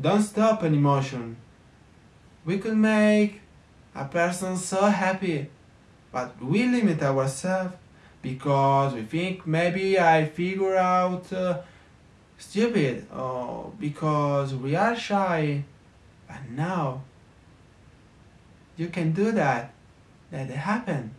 don't stop an emotion. We could make a person so happy, but we limit ourselves because we think maybe I figure out uh, stupid or because we are shy. But now you can do that. Let it happen.